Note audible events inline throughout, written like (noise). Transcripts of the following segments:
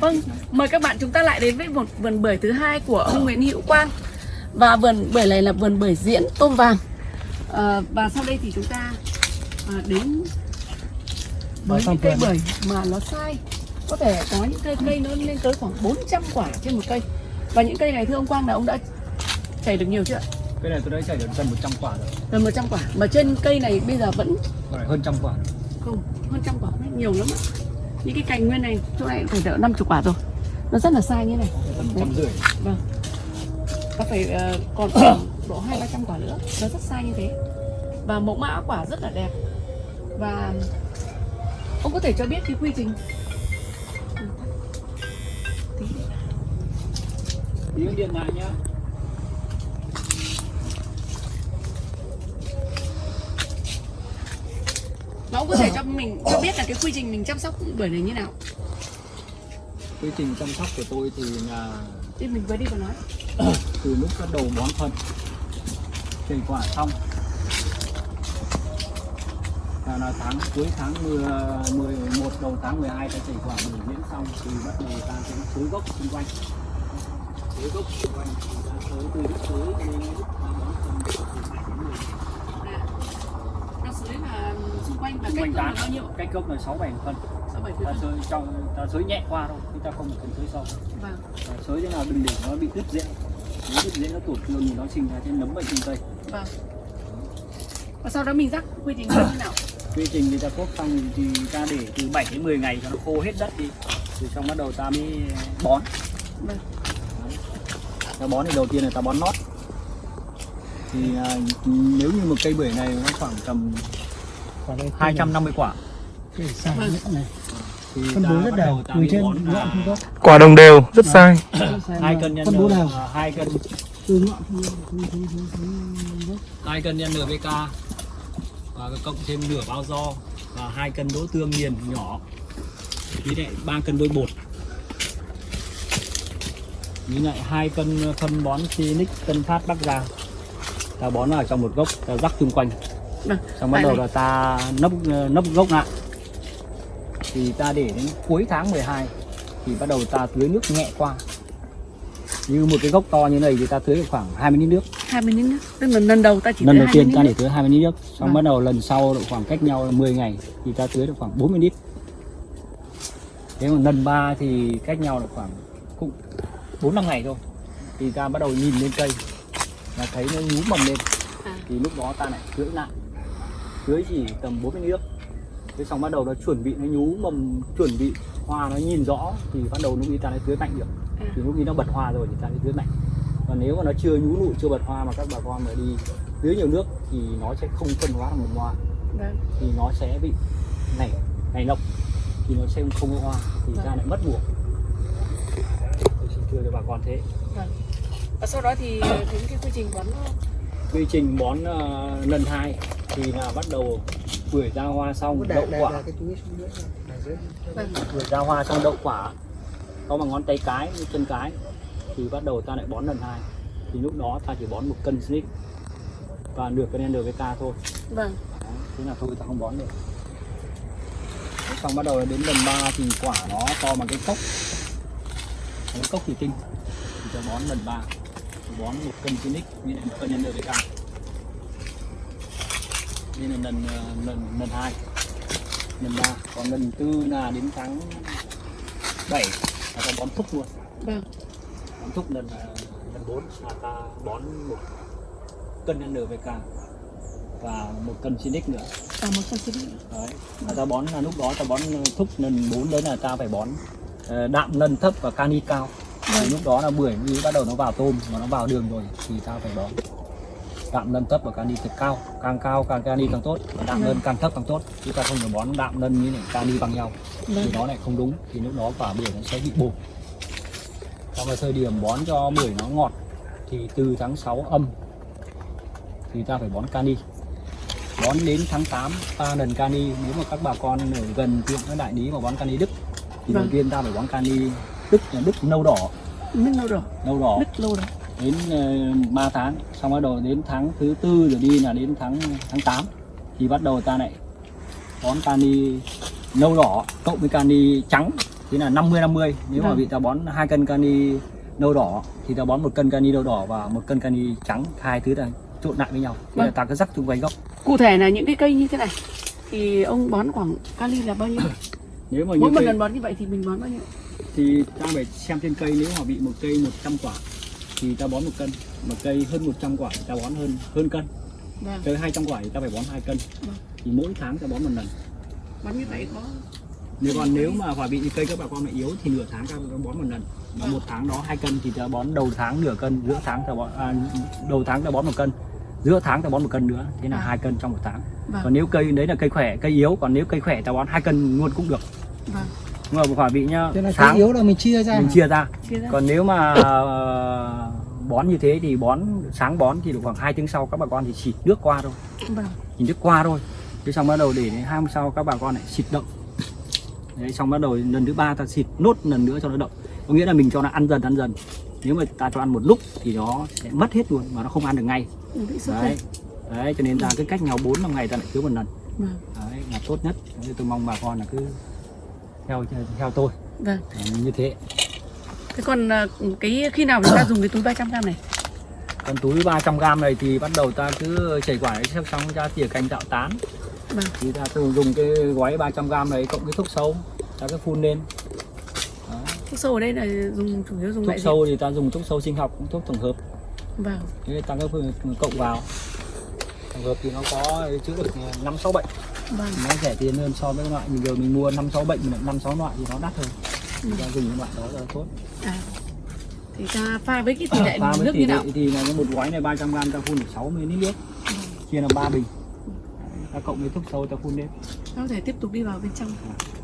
Vâng, mời các bạn chúng ta lại đến với một vườn bưởi thứ hai của ông Nguyễn Hữu Quang. Và vườn bưởi này là vườn bưởi diễn tôm vàng. À, Và sau đây thì chúng ta à, đến với những cây bưởi mà nó sai. Có thể có những cây cây nó lên tới khoảng 400 quả trên một cây. Và những cây này thưa ông Quang là ông đã chảy được nhiều chưa ạ? cái này tôi đã chảy được gần 100 quả rồi. Gần 100 quả. Mà trên cây này bây giờ vẫn Còn hơn trăm quả. Không hơn trăm quả. Nhiều lắm ạ những cái cành nguyên này chỗ này phải đỡ 50 quả rồi. Nó rất là sai như này. Trăm rưỡi. Vâng. Ta phải ờ, còn (coughs) độ hai ba trăm quả nữa. Nó rất sai như thế. Và mẫu mã quả rất là đẹp. Và ông có thể cho biết cái quy trình? Tí điện lại nhá và ông có thể cho mình cho biết là cái quy trình mình chăm sóc bưởi này như nào? Quy trình chăm sóc của tôi thì là thì mình vừa đi và nói. (coughs) từ lúc bắt đầu bón phân chảy quả xong. Là, là tháng cuối tháng 10, 11 đầu tháng 12 ta chảy quả bưởi diễn xong thì bắt đầu ta sẽ xới gốc xung quanh. Xới gốc xung quanh thì ta xới từ lúc xới đến lúc ta bón phân từ 7 đến 10 à, nó dưới là xung quanh và xung cách quanh cân là tán bao nhiêu cách gốc là 6 7 phân sáu bảy ta phân xới trong ta xới nhẹ qua thôi chứ ta không cần xới sâu. Vâng. Xới thế nào đừng để nó bị đứt rễ. Nếu đứt rễ nó tổn thương thì nó sinh ra cái nấm bệnh trên cây vâng. Và sau đó mình rắc quy trình như thế nào? (coughs) Quy trình thì ta cốt xong thì ta để từ 7 đến 10 ngày cho nó khô hết đất đi. Rồi xong bắt đầu ta mới bón. Vâng. Ta bón thì đầu tiên là ta bón nót. Thì à, nếu như một cây bưởi này nó khoảng tầm 250 quả vâng thì phân ta bố rất đều từ trên ngọn không có quả đồng đều rất sai. Hai cân nhân phân bố nào à, hai cân. Từ ngọn hai cân nhân NPK và cộng thêm nửa bao do. Và hai cân đỗ tương nghiền nhỏ. Với lại ba cân đôi bột. Với lại hai cân phân bón Phoenix Tân Phát Bắc Giang. Ta bón vào trong một gốc ta rắc xung quanh vâng xong bắt đầu này. là ta nấp nấp gốc lại. Thì ta để đến cuối tháng 12 thì bắt đầu ta tưới nước nhẹ qua. Như một cái gốc to như này thì ta tưới khoảng 20 lít nước. 20 lít nước. Tức là lần đầu ta chỉ lần đầu tiên 20 ta để tưới 20 lít nước. Xong Vâng. bắt đầu lần sau độ khoảng cách nhau là 10 ngày thì ta tưới được khoảng 40 lít. Nếu mà lần ba thì cách nhau là khoảng cũng 4 năm ngày thôi. Thì ta bắt đầu nhìn lên cây và thấy nó nhú mầm lên. À. thì lúc đó ta lại tưới lại tưới chỉ tầm 40 lít nước thế xong bắt đầu nó chuẩn bị nó nhú mầm chuẩn bị hoa nó nhìn rõ thì bắt đầu lúc ấy ta lại tưới mạnh được. À. thì lúc ấy nó bật hoa rồi thì ta lại tưới mạnh còn nếu mà nó chưa nhú nụ chưa bật hoa mà các bà con mà đi tưới nhiều nước thì nó sẽ không phân hóa thành một hoa. Vâng. Thì nó sẽ bị nảy nảy lộc thì nó sẽ không có hoa thì Vâng. ta lại mất mùa. Tôi xin thưa cho bà con thế. Vâng. Và sau đó thì đến cái quy trình bón nó quy trình bón ờ, lần hai thì là bắt đầu bưởi ra hoa xong đậu quả. bưởi ra hoa xong đậu quả. Có bằng ngón tay cái chân cái. Thì bắt đầu ta lại bón lần hai. Thì lúc đó ta chỉ bón một cân snick và nửa cân NPK thôi. Vâng. Thế là thôi ta không bón được. Xong bắt đầu đến lần 3 thì quả nó to bằng cái cốc. Cái cốc thủy tinh thì ta bón lần 3 bón một cân Phoenix với lại một cân nhân NPK đây là lần ờ, lần lần hai lần ba còn lần tư là đến tháng 7 là ta bón thúc luôn. Vâng. Bón thúc lần ờ, lần 4 là ta bón một cân NPK và một cân Phoenix nữa. Và một con xí đấy và ta bón là lúc đó ta bón thúc lần 4 đấy là ta phải bón ờ, đạm nân thấp và cani cao thì lúc đó là bưởi mới bắt đầu nó vào tôm mà nó vào đường rồi thì ta phải bón. Đạm nân thấp và cani thật cao càng cao càng cani càng tốt và đạm nân càng thấp càng tốt chứ ta không được bón đạm nân với lại cani bằng nhau. Thì vâng. nó lại không đúng thì lúc đó quả bưởi nó sẽ bị bột. Trong cái thời điểm bón cho bưởi nó ngọt thì từ tháng 6 âm thì ta phải bón cani. Bón đến tháng 8 ba lần cani. Nếu mà các bà con ở gần tiệm các đại lý mà bón cani đức thì đầu Vâng. tiên ta phải bón cani đức là đức nâu đỏ. Nước lâu rồi nâu đỏ. Nước lâu rồi đến uh, 3 tháng xong bắt đầu đến tháng thứ tư rồi đi là đến tháng tháng 8 thì bắt đầu ta lại bón cani nâu đỏ cộng với cani trắng. Thì là 50 50 nếu mà Vâng. bị ta bón hai cân cani nâu đỏ thì ta bón một cân cani nâu đỏ và một cân cani trắng. Hai thứ là trộn lại với nhau. Thì Vâng. là ta cứ rắc chung quanh gốc. Cụ thể là những cái cây như thế này thì ông bón khoảng kali là bao nhiêu? (coughs) Nếu mà mỗi một cây, lần bón như vậy thì mình bón bao nhiêu thì ta phải xem trên cây nếu mà bị một cây 100 quả thì ta bón một cân. Mà cây hơn 100 quả thì ta bón hơn hơn cân. Vâng. Cây 200 quả thì ta phải bón hai cân. Vâng. thì mỗi tháng ta bón một lần. Bón như vậy có nếu còn nếu mà quả bị cây các bà con lại yếu thì nửa tháng ta bón một lần. Mà Vâng. một tháng đó hai cân thì ta bón đầu tháng nửa cân giữa tháng ta bón à, đầu tháng ta bón một cân. Giữa tháng ta bón một cân nữa thế là Vâng. hai cân trong một tháng. Vâng. Còn nếu cây đấy là cây khỏe cây yếu còn nếu cây khỏe ta bón hai cân luôn cũng được. Vâng nhưng mà quả bị nhá. Thế là cái yếu là mình chia ra mình hả? chia ra. Chia ra. Còn nếu mà ờ, bón như thế thì bón sáng bón thì được khoảng 2 tiếng sau các bà con thì xịt nước qua thôi. Vâng. Chỉ nước qua thôi. Thế xong bắt đầu để đến hai hôm sau các bà con lại xịt đậm đấy xong bắt đầu lần thứ ba ta xịt nốt lần nữa cho nó đậm có nghĩa là mình cho nó ăn dần ăn dần. Nếu mà ta cho ăn một lúc thì nó sẽ mất hết luôn mà nó không ăn được ngay. Ừ, đấy. đấy cho nên là cái cách nhau 4 năm ngày ta lại tưới một lần. Vâng. Đấy là tốt nhất. Tôi mong bà con là cứ theo theo tôi. Vâng. Như thế. Thế còn ờ, cái khi nào chúng ta dùng cái túi 300 gram này? Còn túi 300g này thì bắt đầu ta cứ chảy quả đấy xong ra tỉa cành tạo tán. Vâng. Thì ta thường dùng cái gói 300g này cộng cái thuốc sâu ta cứ phun lên. Đó. thuốc sâu ở đây là dùng chủ yếu dùng thuốc loại gì? sâu thì ta dùng thuốc sâu sinh học thuốc tổng hợp. Vâng. Thế ta cứ cộng vào. Tổng hợp thì nó có chữa được năm sáu bệnh vâng nó rẻ tiền hơn so với loại mình giờ mình mua năm sáu bệnh năm sáu loại thì nó đắt hơn thì ta dùng những loại đó là tốt à thì ta pha với cái tỷ lệ pha nước tỷ như lệ nào thì là cái một gói này 300g ta phun được 60 lít nước chia làm 3 bình ta cộng với thuốc sâu ta phun lên ta có thể tiếp tục đi vào bên trong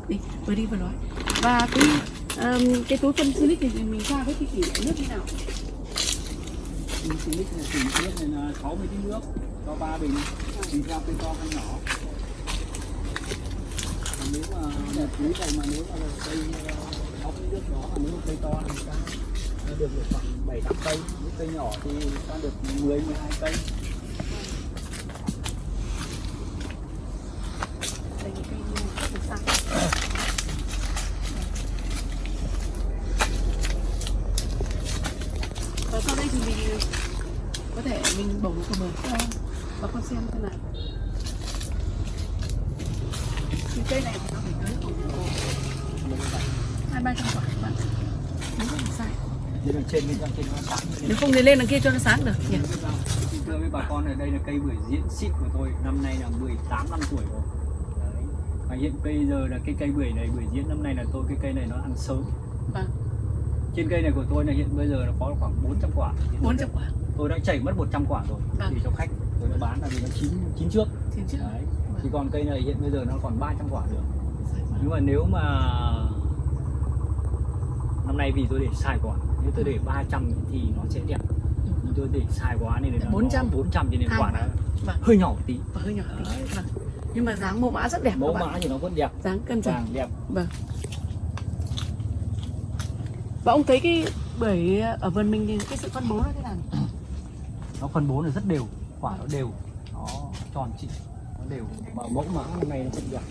đi vừa đi vừa nói và cái um, cái túi phân silic thì mình pha với cái tỷ lệ nước như nào lít này, chỉ lít này là 60 lít nước cho 3 bình tùy theo cây to hay nhỏ nếu mà một túi này mà nếu mà cây ốc ờ, nước đó mà nếu cây to thì ta được được khoảng 7 8 cây, nếu cây nhỏ thì ta được 10 12 cây đây là cây rất là xanh và sau đây thì mình có thể mình bổ vào bờ cho bà con xem thế nào thì cây này thì nó phải tới khoảng hai ba trăm quả các bạn nếu không sai Thế là trên bên trên nó sáng lên. đằng kia cho nó sáng được. Nhỉ? Thưa với bà con ở đây là cây bưởi diễn xịn của tôi năm nay là 18 năm tuổi rồi. Đấy. và hiện bây giờ là cái cây bưởi này bưởi diễn năm nay là tôi cái cây này nó ăn sớm vâng. Trên cây này của tôi là hiện bây giờ nó có khoảng 400 quả. Thì tôi bốn đã- trăm quả. Tôi đã chảy mất 100 quả rồi Vâng. thì cho khách. Tôi đã bán là vì nó chín chín trước. Trên trước. Đấy. Thì còn cây này hiện bây giờ nó còn 300 quả nữa. Vâng. nhưng mà nếu mà năm nay vì tôi để sai quả nếu tôi để 300 thì nó sẽ đẹp tôi để sai quá nên là 400. 400 cho nên quả quả. nó Vâng. hơi nhỏ tí. Và hơi nhỏ tí. Đấy. vâng. nhưng mà dáng mẫu mã rất đẹp mẫu mã thì nó vẫn đẹp. Dáng cân vàng đẹp. Vâng. Và ông thấy cái bưởi ở vườn mình thì cái sự phân bố nó thế nào? (clears throat) Nó phân bố là rất đều. Quả nó đều. Nó tròn trịa. Nó đều. Mà mẫu mã năm nay nó vẫn đẹp.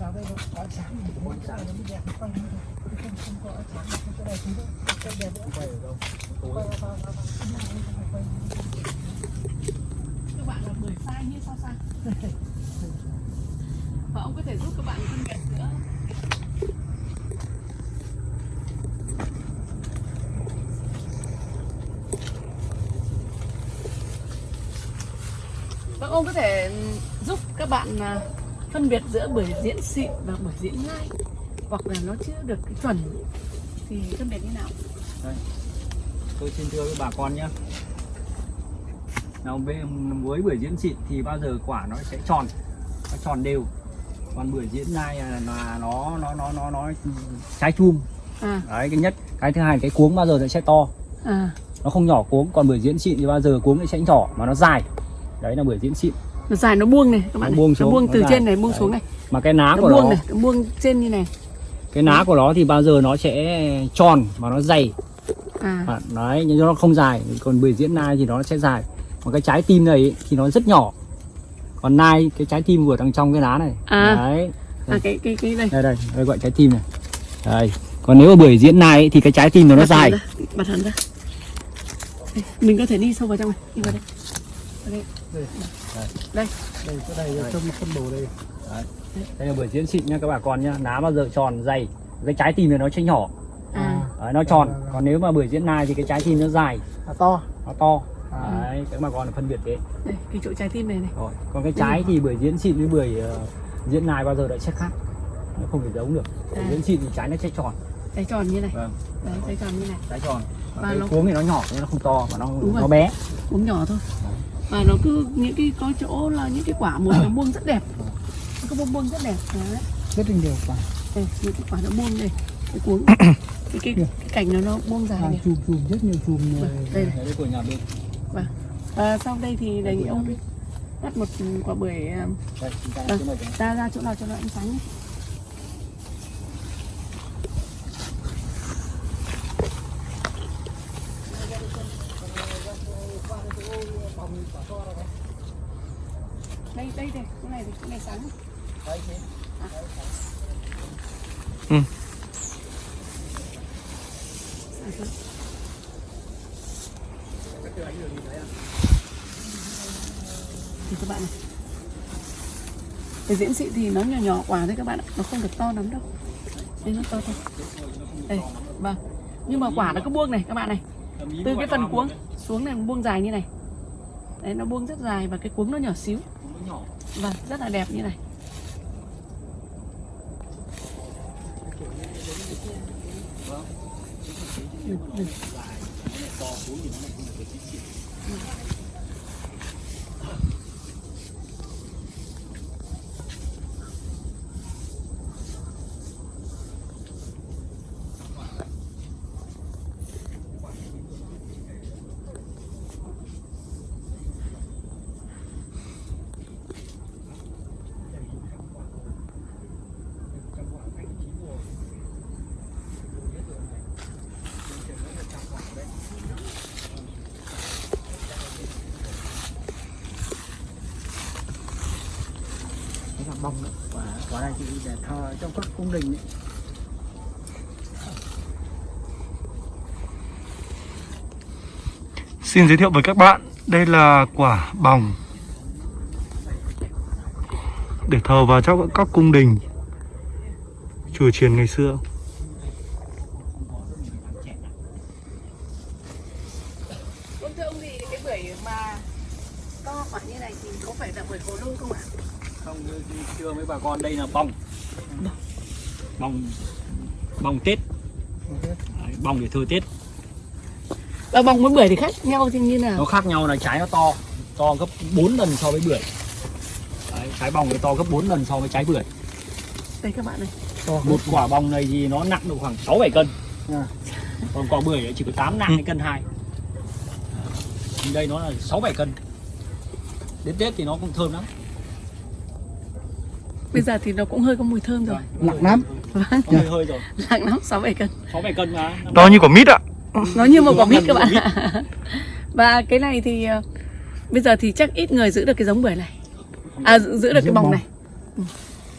Vào đây nó có sáng. Sẽ nó mới đẹp không không có sáng không có đẹp thì nó không đẹp nữa. quay ở đâu tối Vào, vào, vào, vào. các bạn là bưởi sai như sao sai và ông có thể giúp các bạn phân biệt giữa Vâng, ông có thể giúp các bạn à, phân biệt giữa bưởi diễn xịn và bưởi diễn lai hoặc là nó chưa được cái chuẩn thì phân biệt như nào? đây. Tôi xin thưa với bà con nhé. Nào với, bưởi diễn xịn thì bao giờ quả nó sẽ tròn? Nó tròn đều. Còn bưởi diễn lai là, nó nó nó nó nó trái chum. À, đấy cái nhất. Cái thứ hai cái cuống bao giờ nó sẽ to? À, nó không nhỏ cuống còn bưởi diễn xịn thì bao giờ cuống nó sẽ nhỏ mà nó dài. Đấy là bưởi diễn xịn. Nó dài nó buông này các bạn Nó này. buông nó xuống, buông nó từ dài. trên này buông Đấy. xuống này. Mà cái ná nó của buông nó này nó buông trên như này cái ná của nó thì bao giờ nó sẽ tròn mà nó dày. À. À, đấy nhưng nó không dài. Còn bưởi diễn lai thì nó sẽ dài. Còn cái trái tim này ý, thì nó rất nhỏ. Còn nai cái trái tim vừa đằng trong cái lá này. À. đấy. À cái cái cái đây. Đây đây đây gọi trái tim này. Đây. Còn nếu mà bưởi diễn nai ấy, thì cái trái tim nó nó dài. ra, bật hẳn ra. Đây, mình có thể đi sâu vào trong này. Đi vào đây. Vào đây. Đây. Đây cái này trong phân bổ đây. Đây là bưởi diễn xịn nha các bà con nhá. Lá bao giờ tròn dày. Cái trái tim này nó chênh nhỏ. À. Đấy, nó tròn. Còn nếu mà bưởi diễn nai thì cái trái tim nó dài. À, to. Nó to. À. đấy các bà con phân biệt thế. Đây cái chỗ trái tim này này. Rồi còn cái trái thì bưởi diễn xịn với bưởi ờ, diễn nai bao giờ lại sẽ khác? Nó không thể giống được. Bưởi À. diễn xịn thì trái nó sẽ tròn. Trái tròn như này. Vâng. Đấy trái tròn như này. Trái tròn. Và cái nó- cuống thì nó nhỏ nhưng nó không to mà nó Đúng rồi. nó bé. Cũng nhỏ thôi. Và nó cứ những cái có chỗ là những cái quả một nó buông rất đẹp nó có buông buông rất đẹp. Đấy. Rất là nhiều quả. Đây những cái quả nó buông đây. Cái cuống. (coughs) Cái cái, cái cành nó nó buông dài à, này. chùm chùm rất nhiều chùm Vâng, này. đây này. Đấy của nhà bên. Và sau đây thì đề nghị ông cắt một quả bưởi à, đây ta Vâng. cái ra ra chỗ nào cho nó ánh sáng nhé. đây đây đây cái này thì cái này sáng Ừ. Thì các bạn này cái diễn sĩ thì nó nhỏ nhỏ quả thôi các bạn ạ. Nó không được to lắm đâu. Đây, nó to thôi. Đây vâng. Nhưng mà quả nó cứ buông này, các bạn này. Từ cái phần cuống xuống này nó buông dài như này. Đấy, nó buông rất dài và cái cuống nó nhỏ xíu. Vâng rất là đẹp như này. Ừ, thì để thờ trong các cung đình ấy. Xin giới thiệu với các bạn, đây là quả bòng để thờ vào trong các cung đình chùa chiền ngày xưa. Vâng thưa ông thì cái bưởi mà to quả như này thì có phải là bưởi hồ lô không ạ? Chưa mấy bà con đây là bông bông bông tết. Đấy, bông để thơ tết. Và bông với bưởi thì khác nhau thì như nào? nó khác nhau là trái nó to to gấp 4 lần so với bưởi. Đấy, trái bông nó to gấp 4 lần so với trái bưởi. Đây các bạn này. to một quả bông này thì nó nặng độ khoảng 6 7 cân. À. còn quả bưởi chỉ có 8 nặng hay cân 2 đây nó là 6 7 cân. Đến Tết thì nó cũng thơm lắm Bây giờ thì nó cũng hơi có mùi thơm rồi. nặng lắm Vâng, Có hơi hơi rồi nặng lắm, 6 7 cân. 6 7 cân mà To như quả mít ạ. Nó như một quả mít các bạn ạ. Và cái này thì ờ, bây giờ thì chắc ít người giữ được cái giống bưởi này. À giữ, được cái bông. này.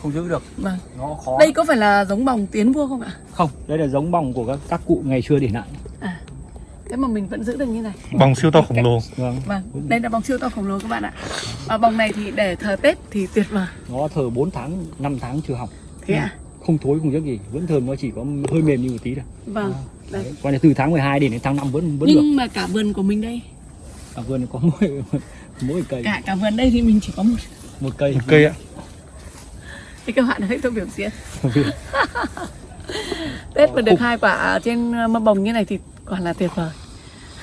không giữ được Vâng. nó khó Đây có phải là giống bông tiến vua không ạ? không đây là giống bông của các, các cụ ngày xưa để lại Thế mà mình vẫn giữ được như này. Bòng siêu to khổng lồ. vâng Vâng, đây là bông siêu to khổng lồ các bạn ạ. Và bông này thì để thờ Tết thì tuyệt vời. nó thờ 4 tháng 5 tháng chưa hỏng Thế ạ? không thối không tiếc gì vẫn thơm nó chỉ có hơi mềm như một tí thôi Vâng. Đây. Đấy. còn từ tháng 12 đến đến tháng 5 vẫn vẫn được Nhưng mà cả vườn của mình đây, ở vườn có mỗi (laughs) mỗi cây cả cả vườn đây thì mình chỉ có một một cây Một cây ạ. thì các bạn thấy tôi biểu diễn (laughs) Tết mà được hai quả ở trên mâm bồng như này thì quả là tuyệt vời.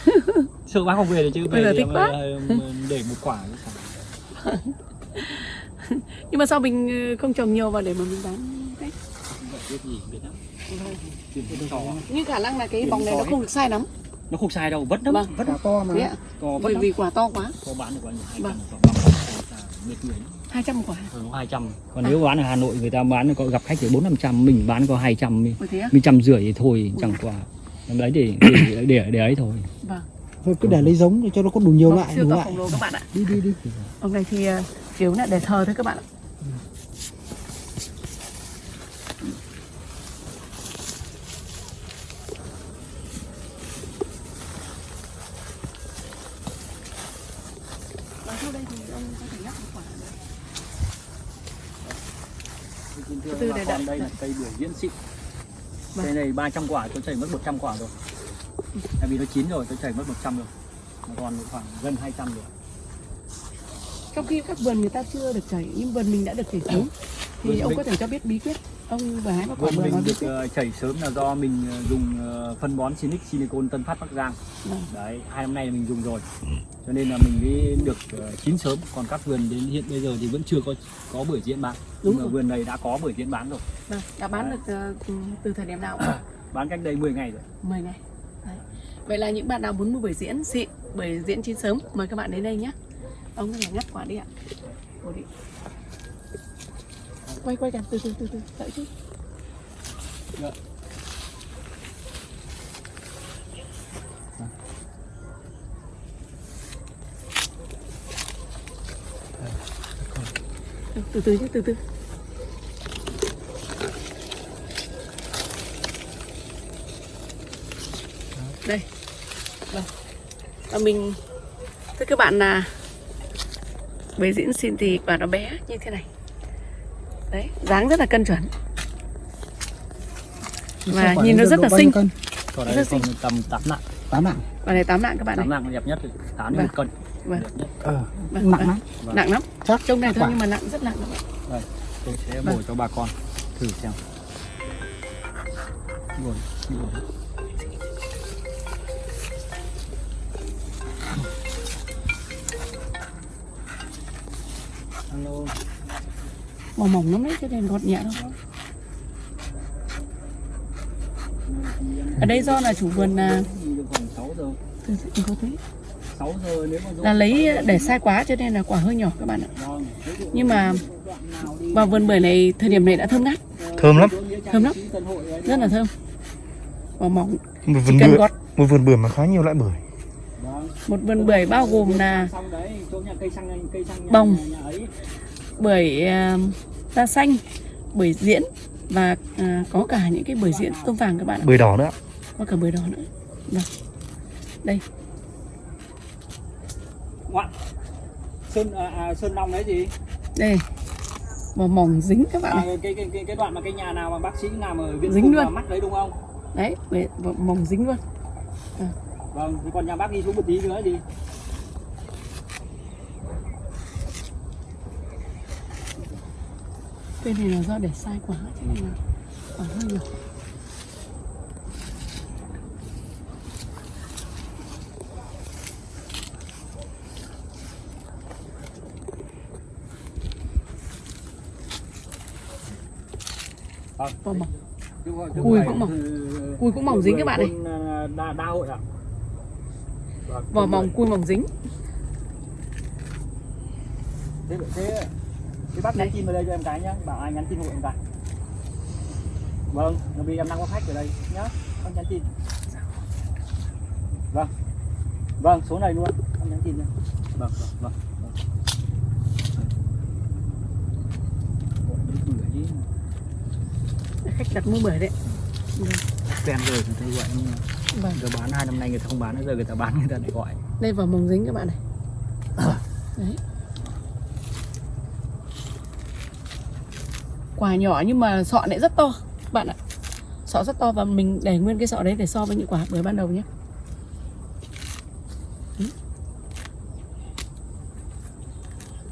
(laughs) Sơ bác không về được chứ Bây giờ thích quá. để một quả (laughs) nhưng mà sao mình ờ, không trồng nhiều vào để mà mình bán Tết biết gì biết lắm. Tiền nó to. nhưng khả năng là cái Tiền bồng này nó không được sai lắm. Nó không sai đâu vất lắm Vâng. vất quả to mà. Thế ạ. To bởi vì quả to quá. Có bán được bao nhiêu? Hai Vâng. trăm khoảng ba mệt người 200 quả. Nó hai trăm. Còn nếu bán ở Hà Nội người ta bán có gặp khách thì bốn năm trăm mình bán có hai trăm mình trăm rưỡi thì thôi chẳng qua đấy để để để, để ấy thôi. Vâng. Thôi cứ để lấy giống để cho nó có đủ nhiều Bông loại siêu đủ loại. khổng lồ các bạn ạ. Đi đi đi. Bông này thì ờ, kiểu này để thờ thôi các bạn ạ. Và sau đây thì ông có thể nhắc một quả nữa. Xin thưa Từ con đợi- đây là cây bưởi diễn xịn Vâng. cây này 300 quả tôi chảy mất 100 quả rồi. Tại vì nó chín rồi tôi chảy mất 100 rồi. Mà còn khoảng gần 200 rồi trong khi các vườn người ta chưa được chảy nhưng vườn mình đã được chảy sớm thì Vườn ông mình- có thể cho biết bí quyết ông vừa hái quả bưởi mình được ờ, chảy sớm là do mình ờ, dùng ờ, phân bón Sinic Silicon Tân Phát Bắc Giang. Vâng. đấy hai năm nay là mình dùng rồi. Cho nên là mình mới được chín sớm. Còn các vườn đến hiện bây giờ thì vẫn chưa có có bưởi diễn bán. Đúng nhưng mà vườn này đã có bưởi diễn bán rồi. Vâng, đã bán được ờ, từ, thời điểm nào? (coughs) Bán cách đây 10 ngày rồi. 10 ngày. Đấy. vậy là những bạn nào muốn mua bưởi diễn xịn bưởi diễn chín sớm mời các bạn đến đây nhé. Ông thể ngắt quả đi ạ. Ủa đi. Quay quay cả từ từ từ từ đợi chút Dạ. từ từ nhé từ từ đây vâng. và mình thưa các bạn là bưởi diễn xin thì quả nó bé như thế này đấy dáng rất là cân chuẩn và nhìn nó rất là xinh cân còn Rất đây xinh. còn tầm 8 nặng tám nặng quả này tám nặng các bạn tám này nặng là đẹp nhất rồi tám Vâng. một cân Vâng. đẹp nhất ờ Vâng, nặng vâng. lắm Vâng. nặng lắm chắc trông này thôi nhưng mà nặng rất nặng các bạn tôi sẽ Vâng. bổ cho bà con thử xem Buồn, buồn. Alo, mỏng mỏng lắm đấy cho nên gọt nhẹ thôi ở đây do là chủ vườn là đi được khoảng 6 giờ từ từ có thấy 6 giờ nếu mà là lấy để sai quá cho nên là quả hơi nhỏ các bạn ạ nhưng mà vào vườn bưởi này thời điểm này đã thơm ngát Thơm lắm. Thơm lắm. rất là thơm và mỏng Một vườn bưởi, gọt một vườn bưởi mà khá nhiều loại bưởi. Vâng. một vườn bưởi bao gồm là Xong đấy, chỗ nhà cây xăng cây xăng nhà, Bồng. Bưởi à, da xanh bưởi diễn và à, có cả những cái bưởi diễn tôm vàng các bạn ạ. Bưởi đỏ nữa. có cả bưởi đỏ nữa. Vâng. đây. Ngoạn. Sơn à, à, sơn long đấy gì? Đây. Và mỏng dính các bạn à, này cái, cái cái cái đoạn mà cái nhà nào mà bác sĩ làm ở viện Dính luôn. mà mắt đấy đúng không? Đấy mỏng dính luôn. Vâng. Thì còn nhà bác đi xuống một tí nữa gì cây này là do để sai quá cho nên là quả hơi nhỏ vâng Vỏ mỏng. Chứ- chứ Cùi cũng mỏng. Cùi cũng mỏng dính các bạn này. à, đa, đa hội ạ Vâng, vỏ mỏng cùi mỏng dính thế thế thế bác nhắn tin vào đây cho em cái nhá bảo ai nhắn tin hộ em cái. Vâng vì em đang có khách ở đây nhá bác nhắn tin. Vâng. Vâng số này luôn bác nhắn tin nhá. Vâng vâng vâng vâng. Khách đặt mua bưởi đấy. Quen rồi thì thấy gọi nhưng mà vâng. giờ bán hai năm nay người ta không bán nữa giờ người ta bán người ta lại gọi. Đây vào mỏng dính các bạn này. (coughs) Đấy quả nhỏ nhưng mà sọ lại rất to các bạn ạ. Sọ rất to và mình để nguyên cái sọ đấy để so với những quả bưởi ban đầu nhé. Ừ.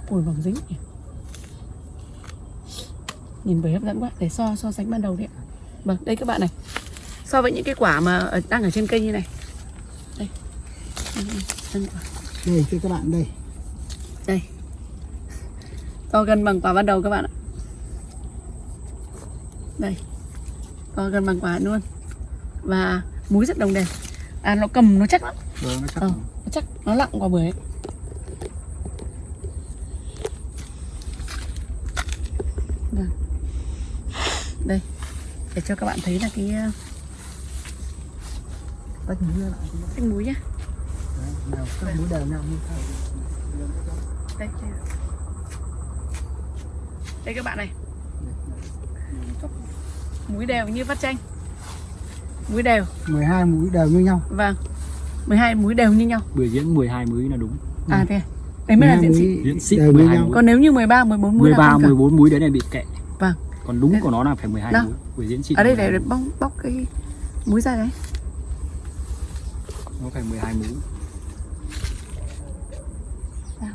ui mỏng dính nhỉ. nhìn bưởi hấp dẫn quá để so so sánh ban đầu đấy vâng đây các bạn này. So với những cái quả mà đang ở trên cây như này. Đây. Đây thưa các bạn đây. Đây. To gần bằng quả ban đầu các bạn ạ đây. To gần bằng quả luôn. Và múi rất đồng đều. À nó cầm nó chắc lắm. Vâng nó chắc ờ, nó chắc nó nặng quả bưởi. Vâng. đây. Để cho các bạn thấy là cái tách ra lại cách múi nhá. Nào các múi đều nhau như thế. Đây. đây các bạn này múi đều như vắt chanh. Múi đều. 12 mũi đều như nhau. Vâng. 12 múi đều như nhau. Bưởi diễn 12 múi là đúng. À thế à? đấy mới là 12 diễn mũi xịn diễn như 12 nhau. múi còn nếu như 13 14 múi là 13 không cần. 14 múi đấy là bị kệ. Vâng. Còn đúng của nó là phải 12 Đâu? múi bưởi diễn xịn ở đây 12 để bóc bóc cái múi ra đấy. Nó phải 12 múi Sao?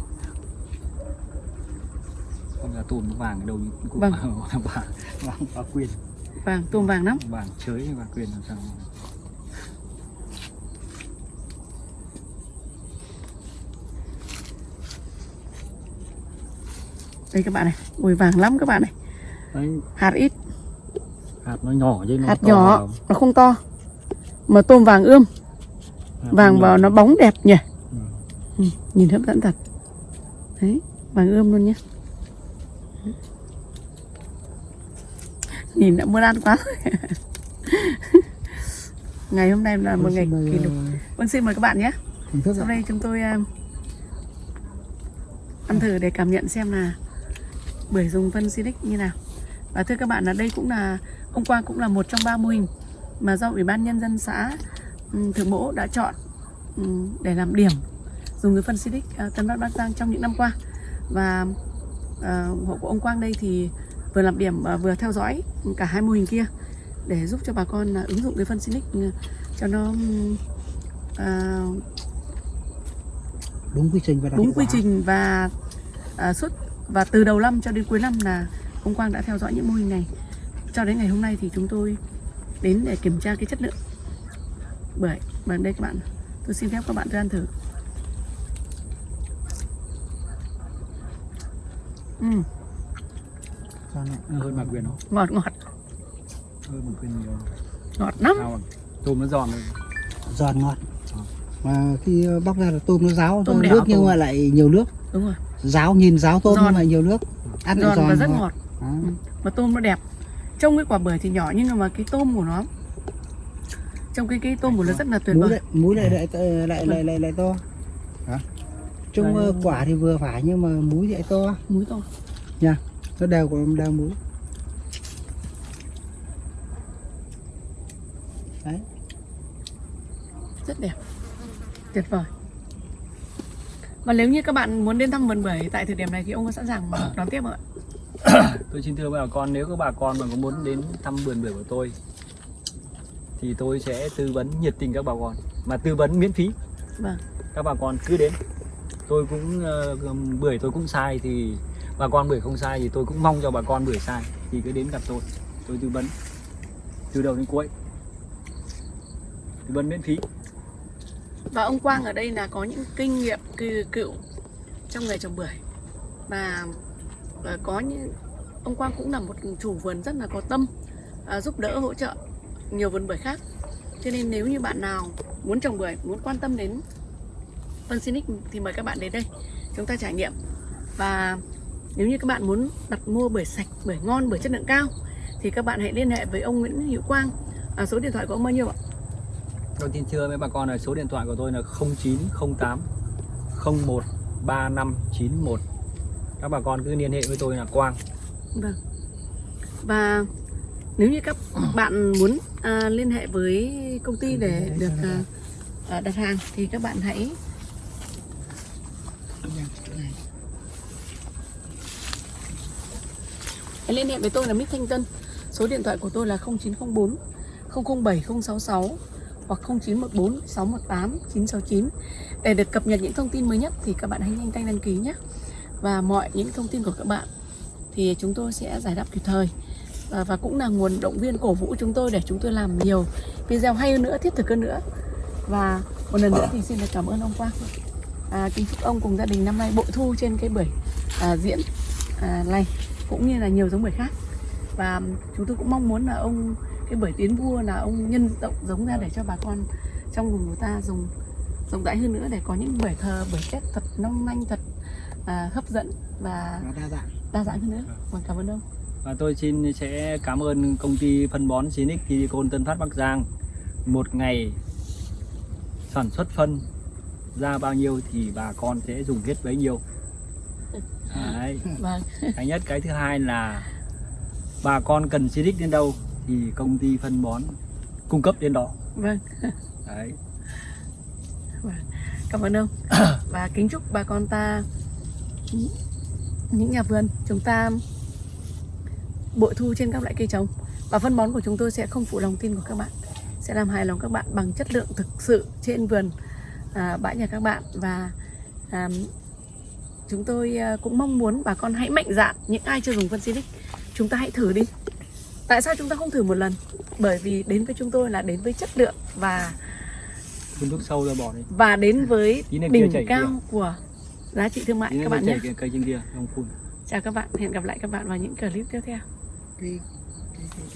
không là tôm nó vàng ở đâu như cũng Vâng. (laughs) vàng vàng vàng và quyền. Vàng tôm vàng lắm. Vàng chới và quyền làm sao đây các bạn này ui vàng lắm các bạn này. Đấy. Hạt ít. Hạt nó nhỏ chứ nó hạt to nhỏ vào. nó không to mà tôm vàng ươm. Hạt vàng. vào nó bóng đẹp nhỉ. Ừ. ừ, nhìn hấp dẫn thật. Đấy vàng ươm luôn nhé nhìn đã muốn ăn quá (laughs) ngày hôm nay là một ngày kỷ lục. vâng xin mời các bạn nhé. sau đây chúng tôi uh, ăn thử để cảm nhận xem là bưởi dùng phân Silic như nào. Và thưa các bạn là đây cũng là hôm qua cũng là một trong ba mô hình mà do ủy ban nhân dân xã um, Thượng Mỗ đã chọn um, để làm điểm dùng cái phân Silic uh, Tân Bắc Bắc Giang trong những năm qua. Và uh, hộ của ông Quang đây thì vừa làm điểm uh, vừa theo dõi cả hai mô hình kia để giúp cho bà con uh, ứng dụng cái phân Silic uh, cho nó uh, đúng quy trình và đúng quy trình và à, suốt và từ đầu năm cho đến cuối năm là ông Quang đã theo dõi những mô hình này. Cho đến ngày hôm nay thì chúng tôi đến để kiểm tra cái chất lượng. Bưởi và đây các bạn tôi xin phép các bạn tôi ăn thử Sao Nó hơi bạc quyền không? Ngọt ngọt. Hơi bạc quyền nhiều. Ngọt lắm. Sao tôm nó giòn rồi giòn ngọt. Mà khi bóc ra là tôm nó ráo Tôm nước nhưng tôm. mà lại nhiều nước. Đúng rồi. Ráo nhìn ráo tôm Giòn. nhưng mà nhiều nước. Ăn giòn giòn và rất ngọt. Đó. mà tôm nó đẹp. Trong cái quả bưởi thì nhỏ nhưng mà cái tôm của nó trong cái cái tôm của nó rất là tuyệt vời. lại muối lại lại lại lại lại, lại to? Trong Đây. ờ, quả thì vừa phải nhưng mà muối thì lại to. Muối to. Nó đều có đều muối đấy. Rất đẹp. Tuyệt vời. Và nếu như các bạn muốn đến thăm vườn bưởi tại thời điểm này thì ông có sẵn sàng (coughs) đón tiếp không ạ? Tôi xin thưa bà con nếu các bà con mà có muốn đến thăm vườn bưởi của tôi thì tôi sẽ tư vấn nhiệt tình các bà con. Mà tư vấn miễn phí. Vâng. Các bà con cứ đến tôi cũng uh, bưởi tôi cũng sai thì bà con bưởi không sai thì tôi cũng mong cho bà con bưởi sai thì cứ đến gặp tôi. Tôi tư vấn từ đầu đến cuối. Tư vấn miễn phí. Và ông Quang ở đây là có những kinh nghiệm cư- cựu trong nghề trồng bưởi. Và và ờ, có những ông Quang cũng là một chủ vườn rất là có tâm à, giúp đỡ hỗ trợ nhiều vườn bưởi khác. Cho nên nếu như bạn nào muốn trồng bưởi muốn quan tâm đến phân Sinic thì mời các bạn đến đây chúng ta trải nghiệm. Và nếu như các bạn muốn đặt mua bưởi sạch bưởi ngon bưởi chất lượng cao thì các bạn hãy liên hệ với ông Nguyễn Hữu Quang. À, số điện thoại của ông bao nhiêu ạ? Tôi xin thưa với bà con là số điện thoại của tôi là 0908 01 3591 các bà con cứ liên hệ với tôi là Quang. Vâng. Và nếu như các bạn muốn à, liên hệ với công ty để được à, à, đặt hàng thì các bạn hãy hãy liên hệ với tôi là Mít Thanh Tân. Số điện thoại của tôi là 0904 007 066 hoặc 0914 618 969 để được cập nhật những thông tin mới nhất thì các bạn hãy nhanh tay đăng ký nhé. Và mọi những thông tin của các bạn thì chúng tôi sẽ giải đáp kịp thời và, và cũng là nguồn động viên cổ vũ chúng tôi để chúng tôi làm nhiều video hay hơn nữa thiết thực hơn nữa và một lần nữa thì xin được cảm ơn ông Quang à, kính chúc ông cùng gia đình năm nay bội thu trên cái bưởi à, diễn à, này cũng như là nhiều giống bưởi khác. Và chúng tôi cũng mong muốn là ông cái bưởi tiến vua là ông nhân rộng giống ra để cho bà con trong vùng của ta dùng rộng rãi hơn nữa để có những bưởi thờ bưởi tết thật long lanh thật à, hấp dẫn và đa dạng. đa dạng hơn nữa. Vâng. Cảm ơn ông. Và tôi xin sẽ cảm ơn công ty phân bón Sinic Silicon Tân Phát Bắc Giang một ngày sản xuất phân ra bao nhiêu thì bà con sẽ dùng hết bấy nhiêu. (laughs) Đấy. vâng. Cái nhất cái thứ hai là bà con cần Silic đến đâu thì công ty phân bón cung cấp đến đó. Vâng. Đấy. Cảm ơn ông. (coughs) Và kính chúc bà con ta những nhà vườn chúng ta bội thu trên các loại cây trồng. Và phân bón của chúng tôi sẽ không phụ lòng tin của các bạn sẽ làm hài lòng các bạn bằng chất lượng thực sự trên vườn à, bãi nhà các bạn. Và à, chúng tôi à, cũng mong muốn bà con hãy mạnh dạn những ai chưa dùng phân Silic chúng ta hãy thử đi. Tại sao chúng ta không thử một lần? Bởi vì đến với chúng tôi là đến với chất lượng và phun thuốc sâu ra bỏ đi. và đến với đỉnh cao kia. của giá trị thương mại các bạn nhé. cây trên kia không phun. Chào các bạn hẹn gặp lại các bạn vào những clip tiếp theo